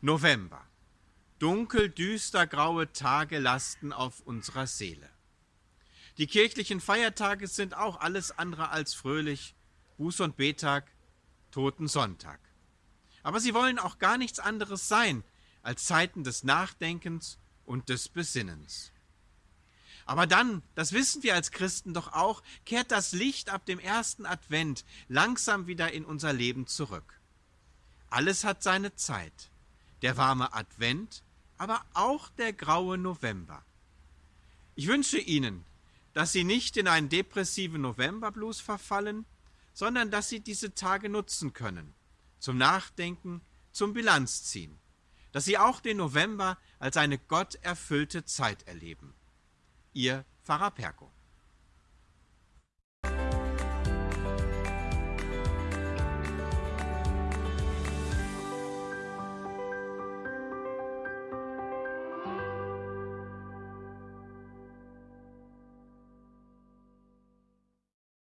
November. Dunkel, düster, graue Tage lasten auf unserer Seele. Die kirchlichen Feiertage sind auch alles andere als fröhlich. Buß- und Betag, Totensonntag. Aber sie wollen auch gar nichts anderes sein als Zeiten des Nachdenkens und des Besinnens. Aber dann, das wissen wir als Christen doch auch, kehrt das Licht ab dem ersten Advent langsam wieder in unser Leben zurück. Alles hat seine Zeit. Der warme Advent, aber auch der graue November. Ich wünsche Ihnen, dass Sie nicht in einen depressiven Novemberblues verfallen, sondern dass Sie diese Tage nutzen können, zum Nachdenken, zum Bilanzziehen, dass Sie auch den November als eine gotterfüllte Zeit erleben. Ihr Pfarrer Perko.